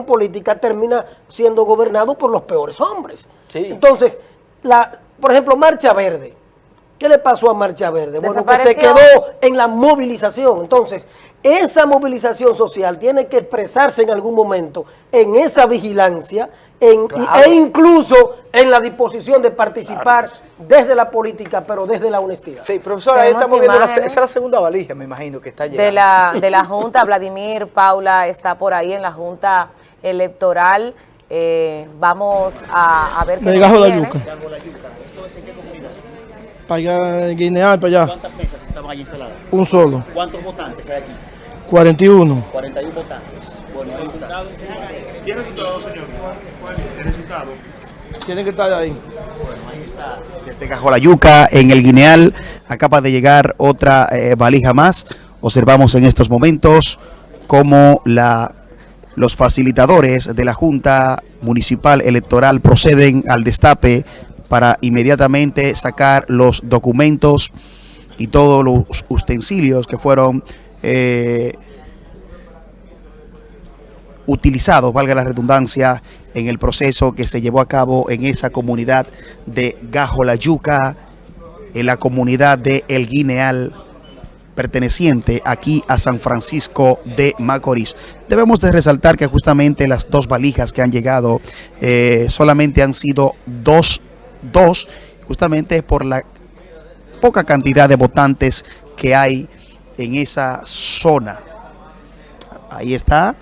política termina siendo gobernado por los peores hombres. Entonces, la, por ejemplo, Marcha Verde. ¿Qué le pasó a Marcha Verde? Bueno, que se quedó en la movilización. Entonces, esa movilización social tiene que expresarse en algún momento en esa vigilancia e incluso en la disposición de participar desde la política, pero desde la honestidad. Sí, profesora, ahí estamos viendo, la, esa es la segunda valija, me imagino, que está llegando. De la, de la Junta, Vladimir, Paula está por ahí en la Junta Electoral. Eh, vamos a, ver qué De Gajo la Yuca. ¿Esto es en qué comunidad? Para allá, en Guineal, para allá. ¿Cuántas mesas estaban ahí instaladas? Un solo. ¿Cuántos votantes hay aquí? 41. 41 votantes. Bueno, ahí está. ¿Tiene resultado, señor? ¿Cuál es el resultado? Tienen que estar ahí. Bueno, ahí está. Desde Cajolayuca, en el Guineal, acaba de llegar otra eh, valija más. Observamos en estos momentos cómo la, los facilitadores de la Junta Municipal Electoral proceden al destape para inmediatamente sacar los documentos y todos los utensilios que fueron eh, utilizados, valga la redundancia, en el proceso que se llevó a cabo en esa comunidad de Gajo La Yuca, en la comunidad de El Guineal, perteneciente aquí a San Francisco de Macorís. Debemos de resaltar que justamente las dos valijas que han llegado eh, solamente han sido dos dos, justamente por la poca cantidad de votantes que hay en esa zona. Ahí está.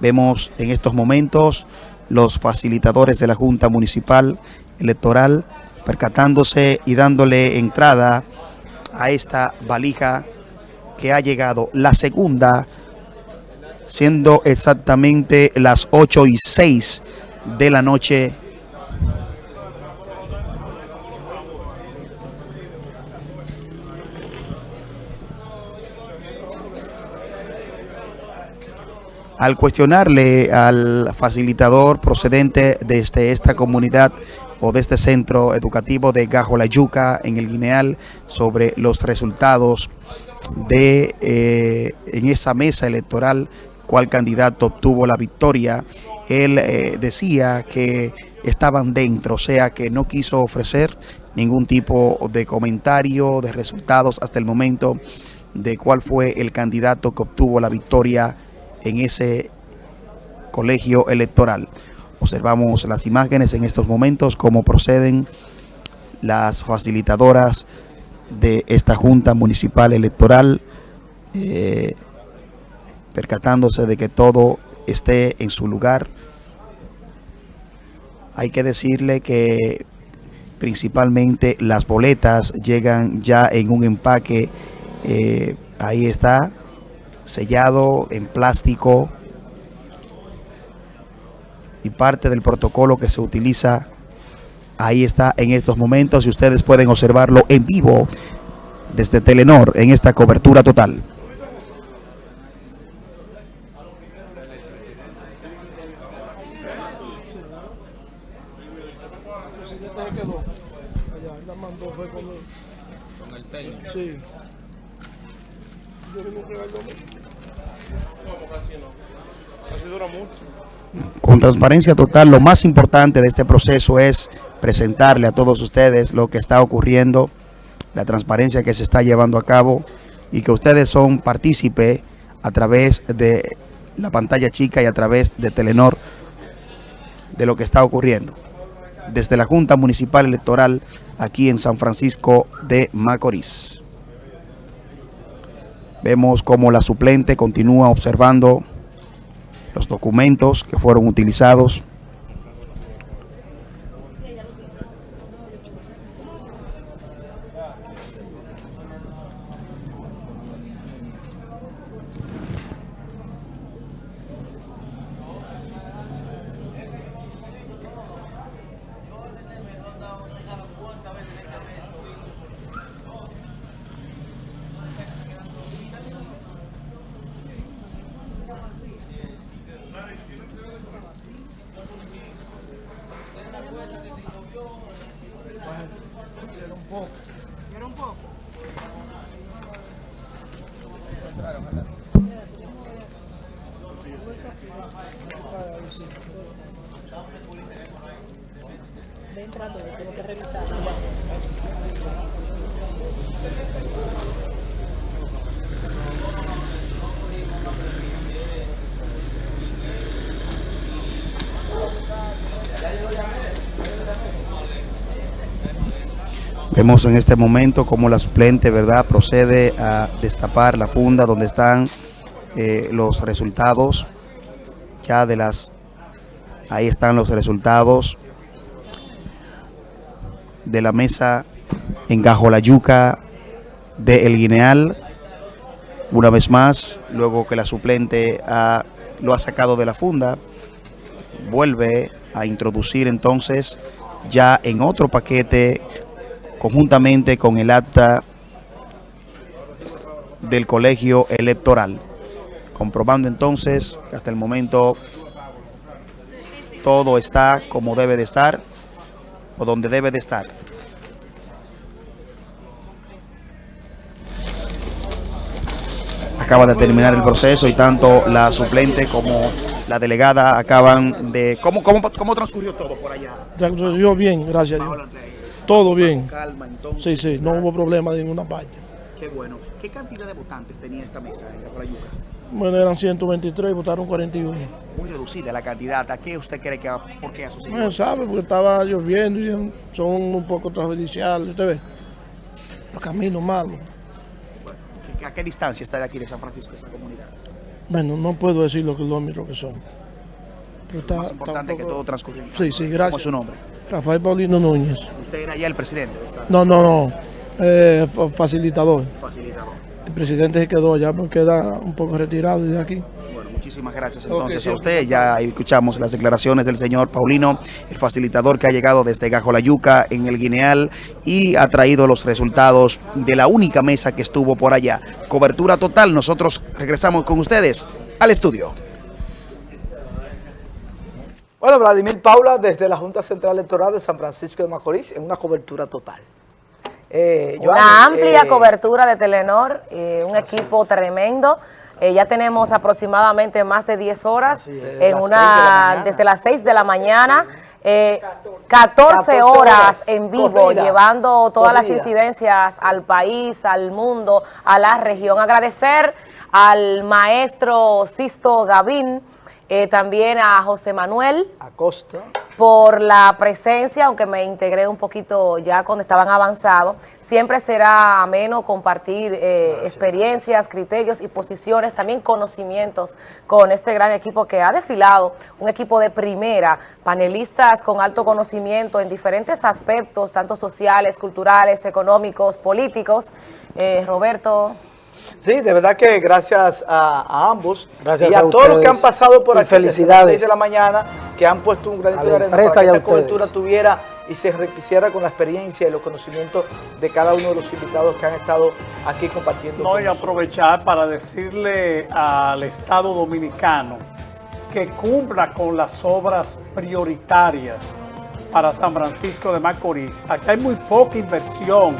Vemos en estos momentos los facilitadores de la Junta Municipal Electoral percatándose y dándole entrada a esta valija que ha llegado. La segunda, siendo exactamente las 8 y 6 de la noche al cuestionarle al facilitador procedente desde esta comunidad o de este centro educativo de Gajo La Yuca en el Guineal sobre los resultados de eh, en esa mesa electoral cuál candidato obtuvo la victoria. Él eh, decía que estaban dentro, o sea que no quiso ofrecer ningún tipo de comentario, de resultados hasta el momento de cuál fue el candidato que obtuvo la victoria en ese colegio electoral. Observamos las imágenes en estos momentos, cómo proceden las facilitadoras de esta Junta Municipal Electoral, eh, percatándose de que todo esté en su lugar. Hay que decirle que principalmente las boletas llegan ya en un empaque, eh, ahí está, sellado en plástico y parte del protocolo que se utiliza ahí está en estos momentos y ustedes pueden observarlo en vivo desde Telenor en esta cobertura total. Con transparencia total, lo más importante de este proceso es presentarle a todos ustedes lo que está ocurriendo, la transparencia que se está llevando a cabo y que ustedes son partícipe a través de la pantalla chica y a través de Telenor de lo que está ocurriendo. Desde la Junta Municipal Electoral aquí en San Francisco de Macorís. Vemos cómo la suplente continúa observando los documentos que fueron utilizados Ven, trato, tengo que revisar. Vemos en este momento cómo la suplente, ¿verdad?, procede a destapar la funda donde están eh, los resultados ya de las... Ahí están los resultados de la mesa en Gajolayuca de El Guineal. Una vez más, luego que la suplente ha, lo ha sacado de la funda, vuelve a introducir entonces ya en otro paquete conjuntamente con el acta del colegio electoral, comprobando entonces que hasta el momento todo está como debe de estar o donde debe de estar. Acaba de terminar el proceso y tanto la suplente como la delegada acaban de... ¿Cómo, cómo, cómo transcurrió todo por allá? Transcurrió bien, gracias a Dios. Todo bien. calma, entonces. Sí, sí, no hubo problema de ninguna parte. Qué bueno. ¿Qué cantidad de votantes tenía esta mesa en la Yuca? Bueno, eran 123, votaron 41. Muy reducida la cantidad. ¿A qué usted cree que por qué ha sucedido? No sabe, porque estaba lloviendo y son un poco transjudiciales, usted ve. Los caminos malos. ¿A qué distancia está de aquí de San Francisco esa comunidad? Bueno, no puedo decir los kilómetros que son. Pero está, es importante que todo transcurra. Sí, sí, gracias. ¿Cómo es su nombre? Rafael Paulino Núñez. ¿Usted era ya el presidente? No, no, no. Eh, facilitador. Facilitador. El presidente se quedó ya porque queda un poco retirado de aquí. Bueno, muchísimas gracias entonces a usted. Ya escuchamos las declaraciones del señor Paulino, el facilitador que ha llegado desde Gajolayuca en el Guineal y ha traído los resultados de la única mesa que estuvo por allá. Cobertura total. Nosotros regresamos con ustedes al estudio. Bueno, Vladimir Paula desde la Junta Central Electoral de San Francisco de Macorís en una cobertura total. Eh, una amplia eh, cobertura de Telenor, eh, un equipo tremendo. ya tenemos aproximadamente más de 10 horas, en una desde las 6 de la mañana. 14, horas, en vivo, llevando todas las incidencias al país, al mundo, a la región. Agradecer al maestro Sisto Gavín, eh, también a José Manuel Acosta por la presencia, aunque me integré un poquito ya cuando estaban avanzados. Siempre será ameno compartir eh, experiencias, criterios y posiciones, también conocimientos con este gran equipo que ha desfilado, un equipo de primera, panelistas con alto conocimiento en diferentes aspectos, tanto sociales, culturales, económicos, políticos. Eh, Roberto... Sí, de verdad que gracias a, ambos gracias y a, todos los que han pasado por aquí felicidades. desde las de la mañana, que han puesto un granito de arena para que esta cobertura tuviera y se enriqueciera con la experiencia y los conocimientos de cada uno de los invitados que han estado aquí compartiendo. No, y aprovechar para decirle al Estado Dominicano que cumpla con las obras prioritarias para San Francisco de Macorís. Aquí hay muy poca inversión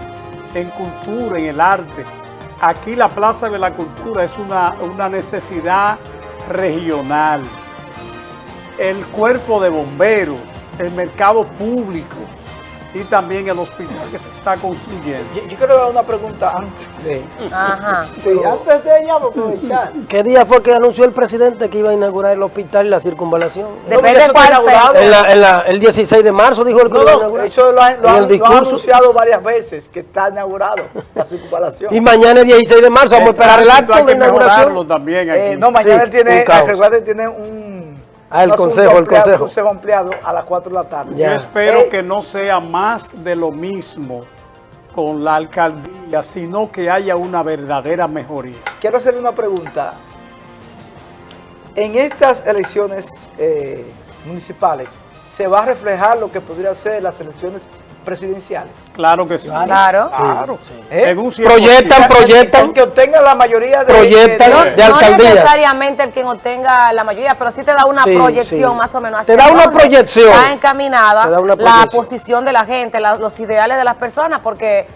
en cultura, en el arte, aquí la Plaza de la Cultura es una, una necesidad regional. El cuerpo de bomberos, el mercado público, y también el hospital que se está construyendo. Yo, quiero dar una pregunta antes de... Ajá. Sí, antes de ella, aprovechar. ¿Qué día fue que anunció el presidente que iba a inaugurar el hospital y la circunvalación? Depende de cuál el 16 de marzo dijo el que no, Eso lo, ha, lo, ha anunciado varias veces, que está inaugurado la circunvalación. y mañana el 16 de marzo, vamos a esperar el acto de inauguración. También aquí. Eh, no, mañana él tiene, tiene un Ah, el consejo, el consejo. consejo ampliado a las 4 de la tarde. Yo espero eh, que no sea más de lo mismo con la alcaldía, sino que haya una verdadera mejoría. Quiero hacerle una pregunta. En estas elecciones eh, municipales, ¿se va a reflejar lo que podría ser las elecciones presidenciales. Claro que sí. Claro. claro. ¿Eh? proyectan, proyectan. El que obtenga la mayoría de, proyectan, de, de, alcaldías. No necesariamente el que obtenga la mayoría, pero sí te da una proyección más o menos. Te da una proyección. Está encaminada la posición de la gente, los ideales de las personas, porque...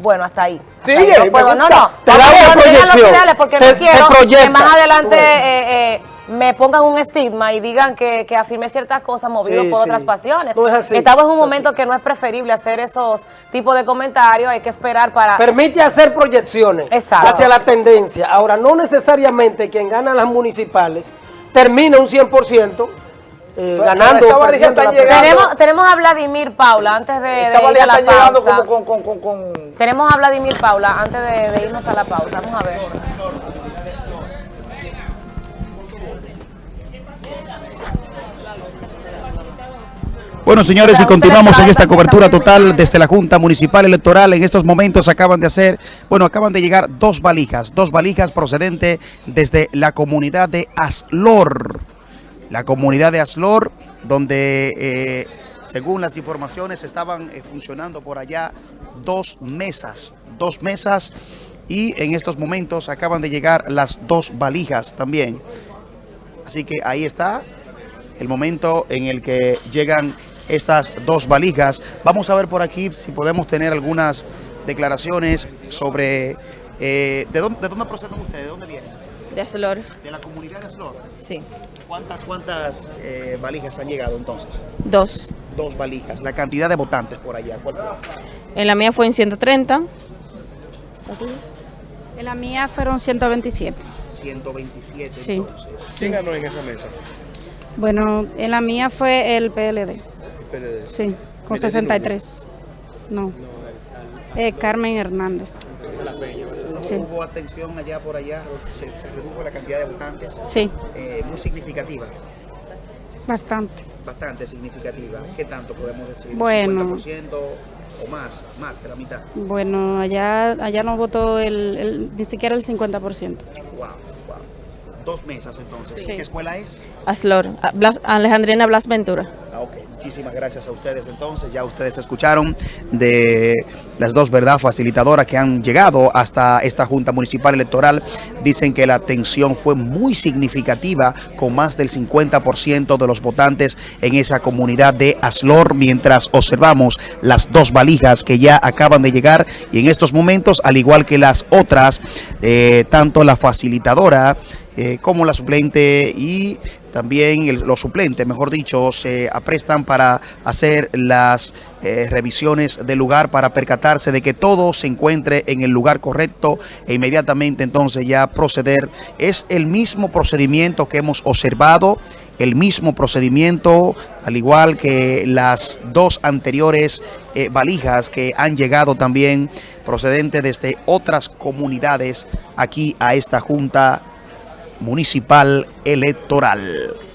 Bueno, hasta ahí. Sí, no, puedo, no, no. Te da una proyección. Porque no quiero que más adelante... Eh, eh, me pongan un estigma y digan que, que afirmé ciertas cosas movido por otras pasiones. No es así, Estamos en un es momento así. que no es preferible hacer esos tipos de comentarios, hay que esperar para... Permite hacer proyecciones Exacto. hacia la tendencia. Ahora, no necesariamente quien gana las municipales termina un 100% eh, ganando. esa valija está llegando. tenemos, tenemos a Vladimir Paula antes de, Esa de ir valija a la está llegando pausa. como con, con, con, con- Tenemos a Vladimir Paula antes de, de irnos a la pausa. Vamos a ver. Bueno, señores, y continuamos en esta cobertura total desde la Junta Municipal Electoral. En estos momentos acaban de hacer, bueno, acaban de llegar dos valijas, dos valijas procedentes desde la comunidad de Aslor. La comunidad de Aslor, donde, eh, según las informaciones, estaban eh, funcionando por allá dos mesas, dos mesas, y en estos momentos acaban de llegar las dos valijas también. Así que ahí está el momento en el que llegan estas dos valijas. Vamos a ver por aquí si podemos tener algunas declaraciones sobre... eh, ¿de, dónde, de dónde proceden ustedes? ¿De dónde vienen? De Aslor, De la comunidad de Aslor. sí. ¿Cuántas, cuántas eh, valijas han llegado entonces? Dos. Dos valijas. La cantidad de votantes por allá. ¿Cuál fue? En la mía fue en 130. En la mía fueron 127. 127 Sí. entonces. ¿Quién ganó en esa mesa? Bueno, en la mía fue el PLD. PLD. Sí, con ¿Quién es 63. No. Eh, Carmen Hernández. Sí. ¿Hubo atención allá por allá? ¿Se, se redujo la cantidad de votantes? Sí, Eh, muy significativa. bastante. Bastante significativa. ¿Qué tanto podemos decir? Bueno. ¿50% o más? Más de la mitad. Bueno, allá, allá no votó el, el- ni siquiera el 50%. Wow, wow. Dos mesas entonces. Sí. ¿Qué escuela es? Aslor, Blas- Alejandrina Blas Ventura. Ah, ok. Muchísimas gracias a ustedes entonces. Ya ustedes escucharon de las dos, ¿verdad?, facilitadoras que han llegado hasta esta Junta Municipal Electoral. Dicen que la atención fue muy significativa con más del 50% de los votantes en esa comunidad de Aslor mientras observamos las dos valijas que ya acaban de llegar y en estos momentos, al igual que las otras, eh, tanto la facilitadora eh, como la suplente y también el- los suplentes, mejor dicho, se aprestan para hacer las eh, revisiones del lugar para percatarse de que todo se encuentre en el lugar correcto e inmediatamente entonces ya proceder. Es el mismo procedimiento que hemos observado, el mismo procedimiento, al igual que las dos anteriores eh, valijas que han llegado también procedente desde otras comunidades aquí a esta Junta Municipal Electoral.